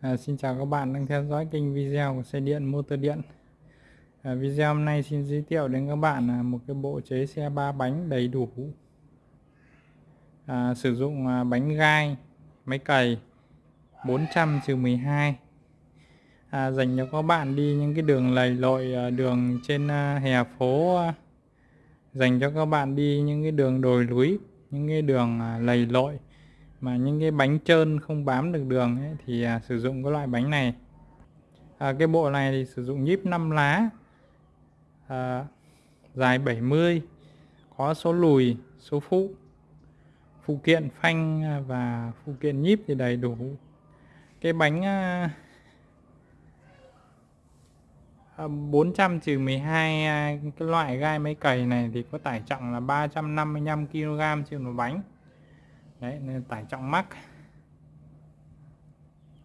À, xin chào các bạn đang theo dõi kênh video của xe điện motor điện. À, video hôm nay xin giới thiệu đến các bạn là một cái bộ chế xe ba bánh đầy đủ. À, sử dụng à, bánh gai máy cày 400 12 à, dành cho các bạn đi những cái đường lầy lội à, đường trên à, hè phố à, dành cho các bạn đi những cái đường đồi núi những cái đường à, lầy lội mà những cái bánh trơn không bám được đường ấy, thì à, sử dụng cái loại bánh này. À, cái bộ này thì sử dụng nhíp 5 lá à, dài 70 có số lùi số phụ. Phụ kiện phanh à, và phụ kiện nhíp thì đầy đủ. Cái bánh à, à 400 trừ 12 à, cái loại gai máy cày này thì có tải trọng là 355 kg trên một bánh đấy nên tải trọng mắc.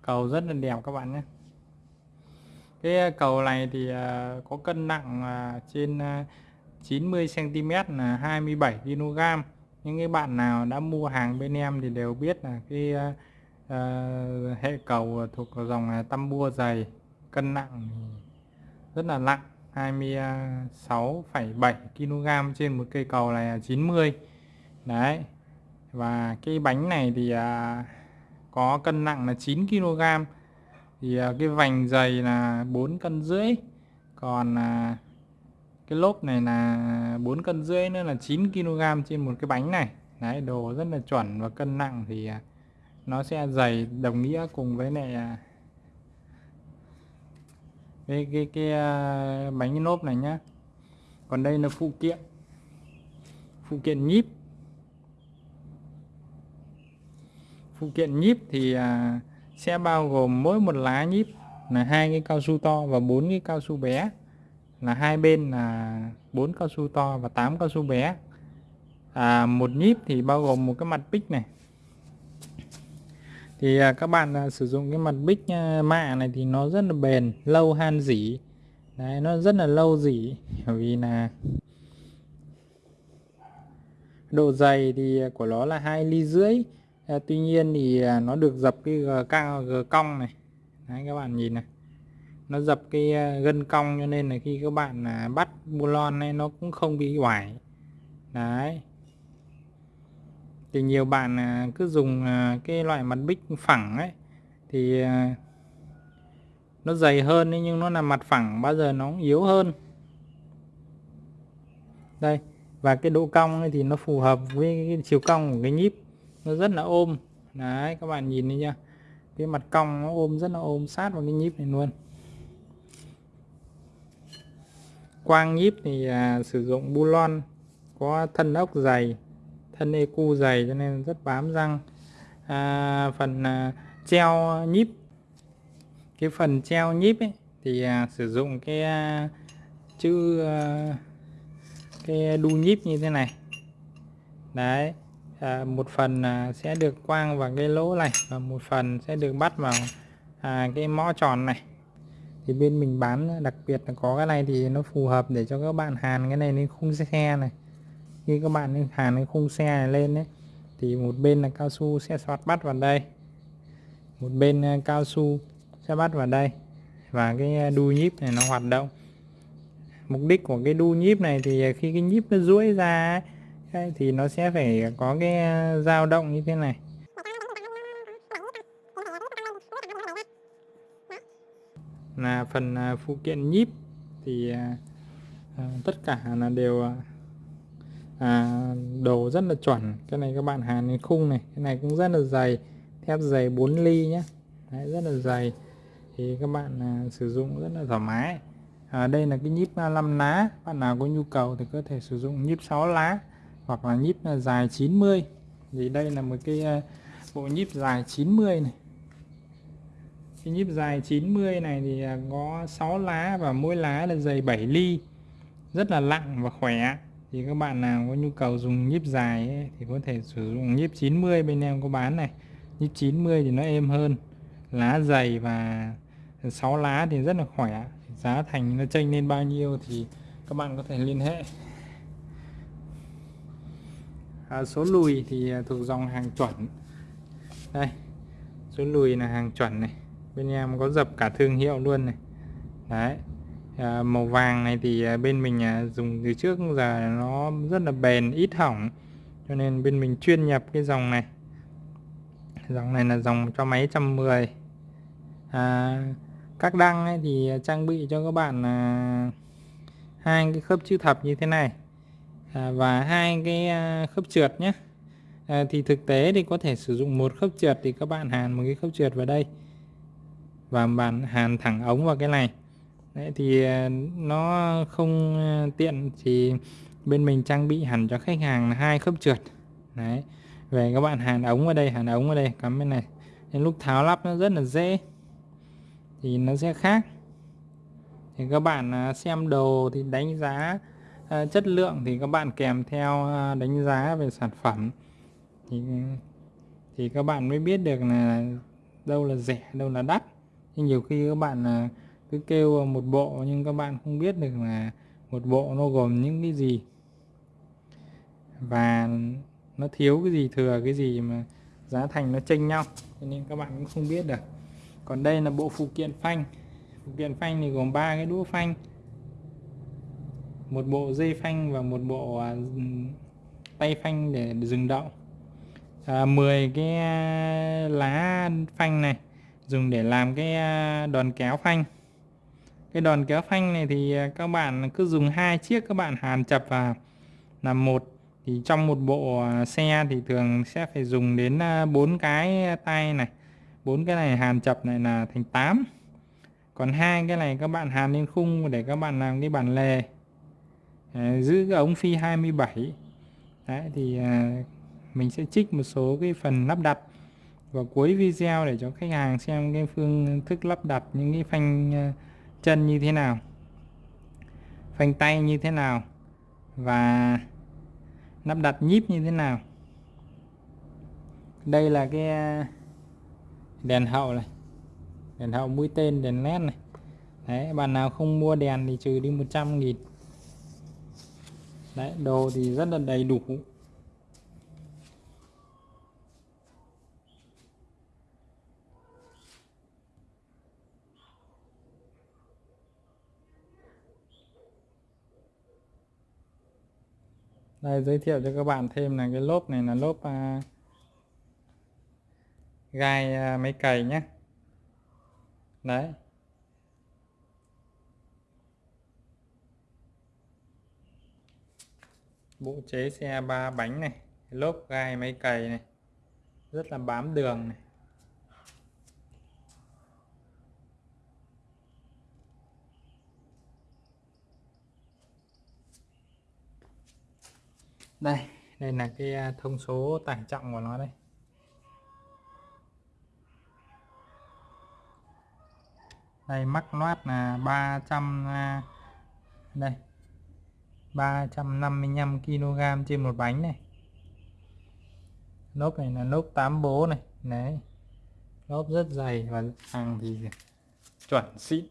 Cầu rất là đẹp các bạn nhé. Cái ờ, cầu này thì ờ, có cân nặng ờ, trên 90 cm là 27 kg những cái bạn nào đã mua hàng bên em thì đều biết là cái uh, hệ cầu thuộc dòng tăm dày cân nặng rất là nặng 26,7 kg trên một cây cầu này là 90 đấy và cái bánh này thì à, có cân nặng là 9 kg thì à, cái vành dày là 4 cân rưỡi. Còn à, cái lốp này là 4 cân rưỡi nữa là 9 kg trên một cái bánh này. Đấy đồ rất là chuẩn và cân nặng thì à, nó sẽ dày đồng nghĩa cùng với này à, cái cái cái à, bánh lốp này nhá. Còn đây là phụ kiện. Phụ kiện nhíp. Phụ kiện nhíp thì à, sẽ bao gồm mỗi một lá nhíp là hai cái cao su to và bốn cái cao su bé. Là hai bên là bốn cao su to và 8 cao su bé. À, một nhíp thì bao gồm một cái mặt bích này. Thì à, các bạn à, sử dụng cái mặt bích à, mạ này thì nó rất là bền lâu han dỉ. Đấy nó rất là lâu dỉ bởi vì là độ dày thì à, của nó là hai ly rưỡi à, tuy nhiên thì à, nó được dập cái g cao g cong này. Đấy các bạn nhìn này. Nó dập cái à, gân cong cho nên là khi các bạn à, bắt bulon này nó cũng không bị oải đấy. Thì nhiều bạn à, cứ dùng à, cái loại mặt bích phẳng ấy thì à, nó dày hơn nhưng nó là mặt phẳng bao giờ nó yếu hơn. Đây và cái độ cong thì nó phù hợp với cái chiều cong của cái nhíp nó rất là ôm. Đấy các bạn nhìn đi nha. Cái mặt cong nó ôm rất là ôm sát vào cái nhíp này luôn. Quang nhíp thì à, sử dụng bulon có thân ốc dày thân ecu dày cho nên rất bám răng. À, phần à, treo nhíp. Cái phần treo nhíp ấy, thì à, sử dụng cái à, chữ à, cái đu nhíp như thế này. Đấy à, một phần à, sẽ được quang vào cái lỗ này và một phần sẽ được bắt vào à, cái mõ tròn này. Thì bên mình bán đặc biệt là có cái này thì nó phù hợp để cho các bạn hàn cái này lên khung xe này. Khi các bạn hàn cái khung xe này lên đấy thì một bên là cao su sẽ xoát bắt vào đây. Một bên à, cao su sẽ bắt vào đây và cái à, đu nhíp này nó hoạt động. Mục đích của cái đu nhíp này thì khi cái nhíp nó duỗi ra ấy, thì nó sẽ phải có cái à, dao động như thế này. Là phần à, phụ kiện nhíp thì à, à tất cả là đều à, đồ rất là chuẩn. Cái này các bạn hàn cái khung này cái này cũng rất là dày thép dày 4 ly nhé Đấy, rất là dày. Thì các bạn à, sử dụng rất là thoải mái. À, đây là cái nhíp 5 lá. Bạn nào có nhu cầu thì có thể sử dụng nhíp 6 lá hoặc là nhíp à, dài 90 thì đây là một cái à, bộ nhíp dài 90 này. Cái nhíp dài 90 này thì à, có 6 lá và mỗi lá là dày 7 ly. Rất là nặng và khỏe. Thì các bạn nào có nhu cầu dùng nhíp dài ấy, thì có thể sử dụng nhíp 90 bên em có bán này. Nhíp 90 thì nó êm hơn. Lá dày và 6 lá thì rất là khỏe. Giá thành nó chênh lên bao nhiêu thì các bạn có thể liên hệ à, số lùi thì à, thuộc dòng hàng chuẩn. Đây số lùi là hàng chuẩn này. Bên em có dập cả thương hiệu luôn này. Đấy à, màu vàng này thì à, bên mình à, dùng từ trước giờ nó rất là bền ít hỏng. Cho nên bên mình chuyên nhập cái dòng này. Dòng này là dòng cho máy 110 à, các đăng ấy thì trang bị cho các bạn à, hai cái khớp chữ thập như thế này à, và hai cái à, khớp trượt nhé. À, thì thực tế thì có thể sử dụng một khớp trượt thì các bạn hàn một cái khớp trượt vào đây. Và bạn hàn thẳng ống vào cái này. Đấy, thì à, nó không à, tiện thì bên mình trang bị hẳn cho khách hàng là hai khớp trượt. Đấy về các bạn hàn ống vào đây hàn ống vào đây cắm bên này. Nên lúc tháo lắp nó rất là dễ thì nó sẽ khác. Thì các bạn à, xem đồ thì đánh giá Ờ, chất lượng thì các bạn kèm theo ờ, đánh giá về sản phẩm. Thì thì các bạn mới biết được là đâu là rẻ, đâu là đắt. Nhưng nhiều khi các bạn ờ, cứ kêu một bộ nhưng các bạn không biết được là một bộ nó gồm những cái gì. Và nó thiếu cái gì thừa, cái gì mà giá thành nó chênh nhau. Cho nên các bạn cũng không biết được. Còn đây là bộ phụ kiện phanh. Phụ kiện phanh thì gồm ba cái đũa phanh một bộ dây phanh và một bộ à, tay phanh để dừng đậu. À, 10 cái à, lá phanh này dùng để làm cái à, đòn kéo phanh. Cái đòn kéo phanh này thì các bạn cứ dùng hai chiếc các bạn hàn chập vào làm một. Thì trong một bộ xe thì thường sẽ phải dùng đến bốn cái tay này. Bốn cái này hàn chập này là thành 8 còn hai cái này các bạn hàn lên khung để các bạn làm cái bản lề à, giữ cái ống phi 27 đấy thì à, mình sẽ trích một số cái phần lắp đặt vào cuối video để cho khách hàng xem cái phương thức lắp đặt những cái phanh à, chân như thế nào phanh tay như thế nào và lắp đặt nhíp như thế nào. Đây là cái à, đèn hậu này đèn hậu mũi tên đèn led này. Đấy bạn nào không mua đèn thì trừ đi 100 nghìn đấy đồ thì rất là đầy đủ. Đây giới thiệu cho các bạn thêm là cái lốp này là lốp à, gai à, máy cày nhé đấy. Bộ chế xe ba bánh này, lốp gai máy cày này, rất là bám đường này. Đây đây là cái à, thông số tải trọng của nó đây. Đây, mắc loát là 300 à, đây. 355 kg trên một bánh này lốp này là lốp 8 bố này, đấy lốp rất dày và hàng thì chuẩn xịn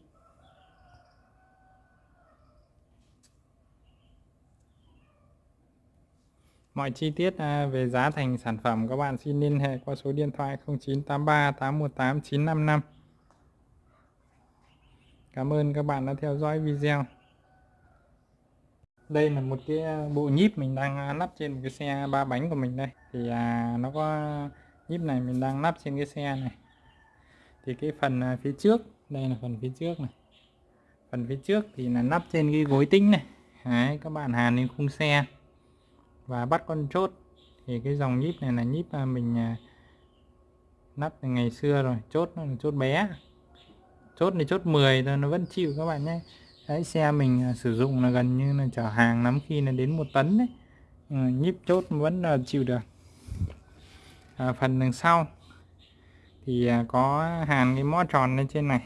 Mọi chi tiết à, về giá thành sản phẩm các bạn xin liên hệ qua số điện thoại 0983 818 955. Cảm ơn các bạn đã theo dõi video. Đây là một cái à, bộ nhíp mình đang à, lắp trên một cái xe ba bánh của mình đây. Thì à, nó có nhíp này mình đang lắp trên cái xe này. Thì cái phần à, phía trước, đây là phần phía trước này. Phần phía trước thì là lắp trên cái gối tính này. Đấy, các bạn hàn lên khung xe và bắt con chốt thì cái dòng nhíp này là nhíp mình lắp từ ngày xưa rồi chốt nó là chốt bé chốt này chốt 10 thôi nó vẫn chịu các bạn nhé đấy xe mình à, sử dụng là gần như là chở hàng lắm khi là đến một tấn đấy. Ừ, nhíp chốt vẫn là chịu được. À, phần đằng sau thì à, có hàn cái mõ tròn lên trên này.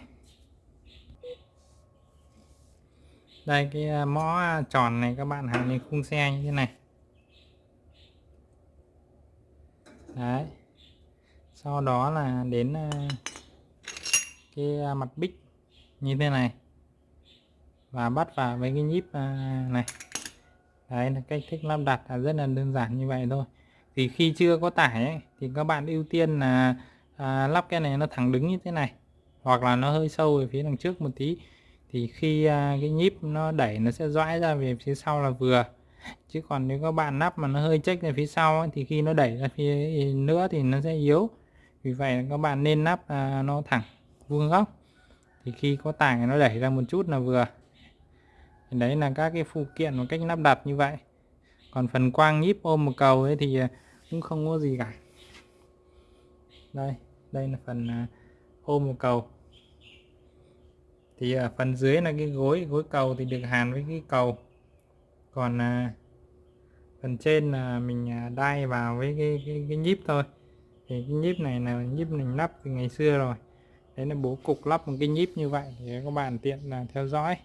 Đây cái à, mõ tròn này các bạn hàn lên khung xe như thế này. Đấy. Sau đó là đến cái mặt bích như thế này và bắt vào với cái nhíp à, này. Đấy là cách thức lắp đặt là rất là đơn giản như vậy thôi. Thì khi chưa có tải ấy, thì các bạn ưu tiên là à, lắp cái này nó thẳng đứng như thế này hoặc là nó hơi sâu về phía đằng trước một tí. Thì khi à, cái nhíp nó đẩy nó sẽ dõi ra về phía sau là vừa. Chứ còn nếu các bạn nắp mà nó hơi chếch về phía sau ấy, thì khi nó đẩy ra phía nữa thì nó sẽ yếu. Vì vậy các bạn nên nắp à, nó thẳng vuông góc. Thì khi có tải nó đẩy ra một chút là vừa thì đấy là các cái phụ kiện một cách lắp đặt như vậy. Còn phần quang nhíp ôm một cầu ấy thì à, cũng không có gì cả. Đây đây là phần à, ôm một cầu. Thì ở phần dưới là cái gối gối cầu thì được hàn với cái cầu. Còn phần trên là mình đai vào với cái, cái, cái nhíp thôi. Thì cái nhíp này là nhíp mình lắp từ ngày xưa rồi. Đấy là bố cục lắp một cái nhíp như vậy thì các bạn tiện là theo dõi.